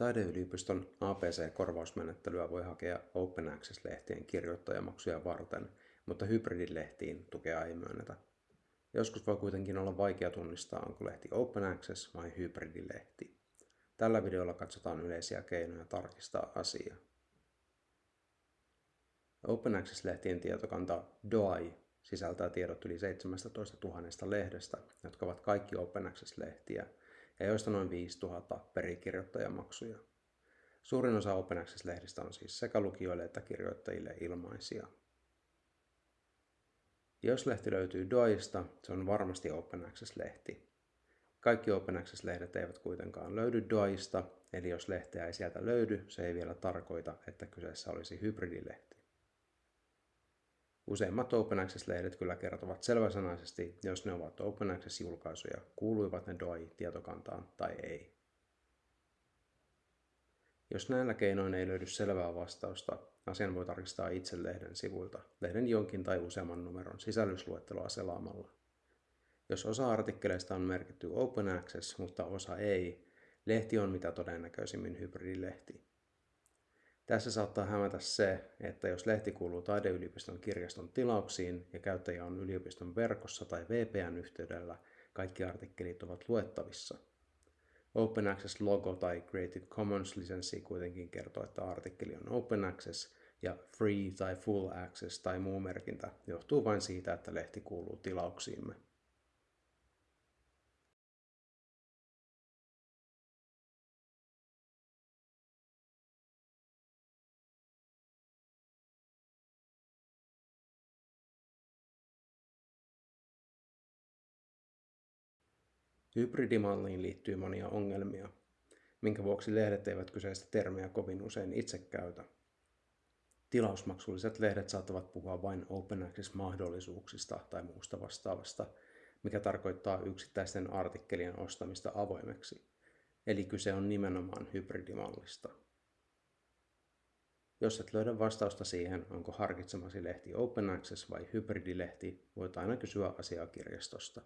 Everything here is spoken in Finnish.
Taideyliopiston APC-korvausmenettelyä voi hakea Open Access-lehtien kirjoittajamaksuja varten, mutta hybridilehtiin tukea ei myönnetä. Joskus voi kuitenkin olla vaikea tunnistaa, onko lehti Open Access vai hybridilehti. Tällä videolla katsotaan yleisiä keinoja tarkistaa asiaa. Open Access-lehtien tietokanta DOI sisältää tiedot yli 17 000 lehdestä, jotka ovat kaikki Open Access-lehtiä, ja joista noin 5000 perikirjoittajamaksuja. Suurin osa Open Access-lehdistä on siis sekä lukijoille että kirjoittajille ilmaisia. Jos lehti löytyy DOIsta, se on varmasti Open Access-lehti. Kaikki Open Access-lehdet eivät kuitenkaan löydy DOIsta, eli jos lehteä ei sieltä löydy, se ei vielä tarkoita, että kyseessä olisi hybridilehti. Useimmat Open Access-lehdet kyllä kertovat selväsanaisesti, jos ne ovat Open Access-julkaisuja, kuuluivat ne DOI-tietokantaan tai ei. Jos näillä keinoin ei löydy selvää vastausta, asian voi tarkistaa itse lehden sivuilta, lehden jonkin tai useamman numeron sisällysluetteloa selaamalla. Jos osa artikkeleista on merkitty Open Access, mutta osa ei, lehti on mitä todennäköisimmin hybridilehti. Tässä saattaa hämätä se, että jos lehti kuuluu taideyliopiston kirjaston tilauksiin ja käyttäjä on yliopiston verkossa tai VPN-yhteydellä, kaikki artikkelit ovat luettavissa. Open Access logo tai Creative Commons lisenssi kuitenkin kertoo, että artikkeli on Open Access ja Free tai Full Access tai muu merkintä johtuu vain siitä, että lehti kuuluu tilauksiimme. Hybridimalliin liittyy monia ongelmia, minkä vuoksi lehdet eivät kyseistä termiä kovin usein itse käytä. Tilausmaksulliset lehdet saattavat puhua vain open access-mahdollisuuksista tai muusta vastaavasta, mikä tarkoittaa yksittäisten artikkelien ostamista avoimeksi. Eli kyse on nimenomaan hybridimallista. Jos et löydä vastausta siihen, onko harkitsemasi lehti open access vai hybridilehti, voit aina kysyä asiakirjastosta.